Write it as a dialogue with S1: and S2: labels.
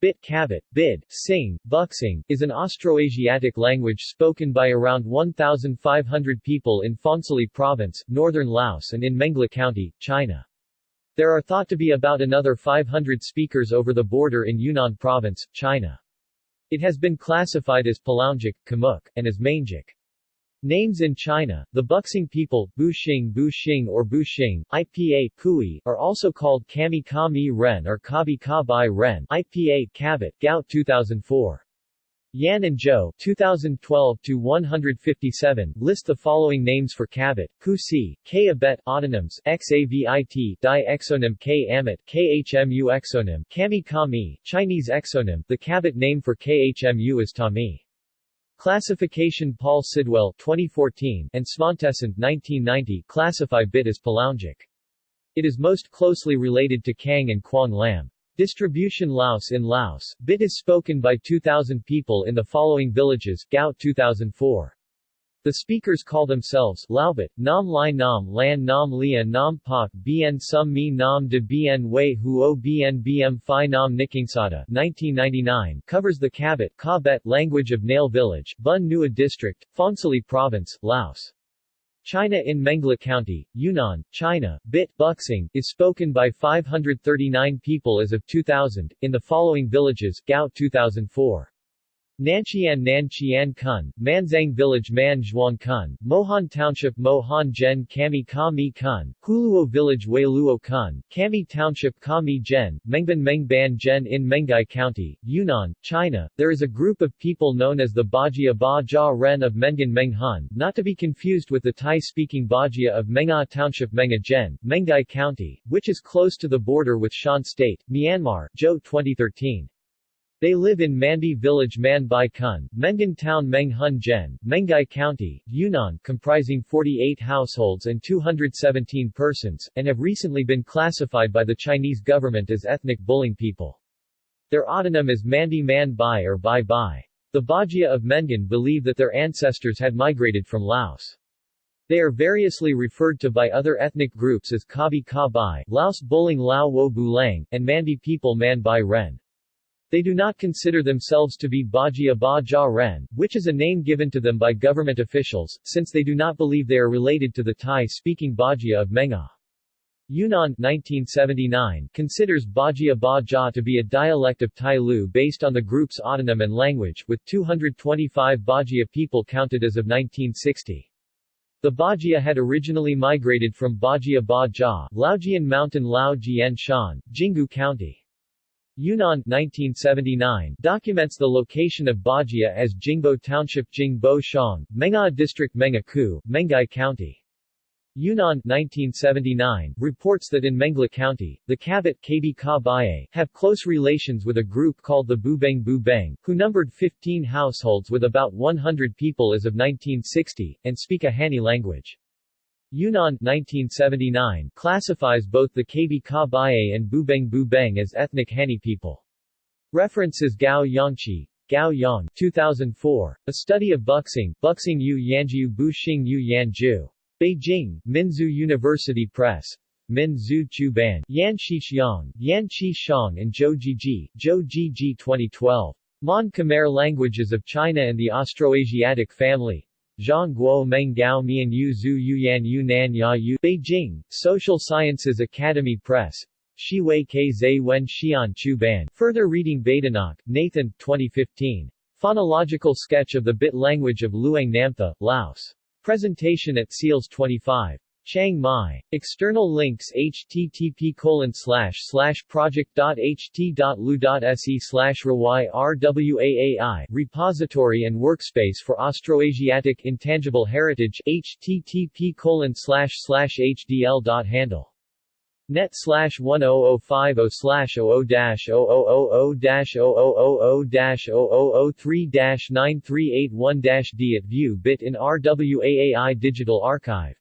S1: Bit Kabit, Bid, Sing, Buxing, is an Austroasiatic language spoken by around 1,500 people in Phongsali Province, northern Laos and in Mengla County, China. There are thought to be about another 500 speakers over the border in Yunnan Province, China. It has been classified as Palaungic, Khmuic, and as Mangic. Names in China, the Buxing people, Buxing Buxing or Buxing, IPA Kui, are also called Kami Ka Mi Ren or Kabi Ka Bai Ren IPA Kabit, Gao 2004. Yan and Zhou 2012-157 list the following names for Kabit, Kusi, K abet, autonyms, Xavit, di exonym K amit, Khmu exonym, Kami Kami, Chinese exonym, the Kabit name for Khmu is Tami. Classification Paul Sidwell 2014 and Svantesson 1990 classify bit as Palaungic. It is most closely related to Kang and Quang Lam. Distribution Laos In Laos, bit is spoken by 2,000 people in the following villages, Gao 2004. The speakers call themselves Laobit, Nam Lai Nam Lan Nam Lia Nam Pak Bien Sum Mi Nam De Bien Wei Huo Bien Bm Phi Nam Nikingsada 1999 covers the Kabit Kabet language of Nail Village, Bun Nua District, Phongsali Province, Laos. China in Mengla County, Yunnan, China, Bit Buxing, is spoken by 539 people as of 2000, in the following villages, Gao 2004. Nanchian Nanchian Kun, Manzang Village Man Zhuang Kun, Mohan Township Mohan Gen Kami Kami Kun, Huluo Village Weiluo Kun, Kami Township Kami Gen, Mengban Mengban Gen in Mengai County, Yunnan, China. There is a group of people known as the Bajia Ba Jia Ren of Mengan Menghan, not to be confused with the Thai-speaking Bajia of Menga Township Menga Gen, Mengai County, which is close to the border with Shan State, Myanmar, Zhou 2013. They live in Manbi Village Man Bai Kun, Mengan Town Meng Hun Gen, Mengai County, Yunnan comprising 48 households and 217 persons, and have recently been classified by the Chinese government as ethnic Buling people. Their autonym is Mandi Man Bai or Bai Bai. The Bajia of Mengan believe that their ancestors had migrated from Laos. They are variously referred to by other ethnic groups as Kabi Ka Bai, Laos Buling Lao Wo Bulang, and Mandi people Man Bai Ren. They do not consider themselves to be Bajia Ba Jia Ren, which is a name given to them by government officials, since they do not believe they are related to the Thai-speaking Bajia of Menga. Yunnan 1979 considers Bajia Ba Jia to be a dialect of Tai Lu based on the group's autonym and language, with 225 Bajia people counted as of 1960. The Bajia had originally migrated from Bajia Ba Jia, Laojian Mountain Lao Jian Shan, County. Yunnan 1979 documents the location of Bajia as Jingbo Township Jingbo Shang, Menga District Menga Ku, Mengai County. Yunnan 1979 reports that in Mengla County, the Kabit Kabi Ka Baye have close relations with a group called the Bubeng Bubeng, who numbered 15 households with about 100 people as of 1960, and speak a Hani language. Yunnan 1979 classifies both the Kabi Ka Baye and Bubeng Bubeng as ethnic Hani people. References Gao Yangqi, Gao Yang 2004, A Study of Buxing, Buxing Yu Yanjiu Buxing Yu Yanju. Beijing, Minzu University Press. Min Zhu Chu Ban, Yan Xiang, Yan Qi and Zhou Jiji, Zhou Jiji 2012. Mon Khmer Languages of China and the Austroasiatic Family, Zhang Guo Meng Gao Mian Yu Zhu Yuyan Yu Nan Ya Yu Beijing, Social Sciences Academy Press Shiwei Ke Zai Wen Xian Chu Ban Further reading Badenoch, Nathan 2015. Phonological Sketch of the Bit Language of Luang Namtha, Laos. Presentation at Seals 25. Chiang Mai. External links http colon project.ht.lu.se slash rwaai repository and workspace for Austroasiatic Intangible Heritage http colon hdl.handle net slash 10050 slash 00 dash 0000 dash 0000 dash 0003 dash 9381 dash D at view bit in RWAAI Digital Archive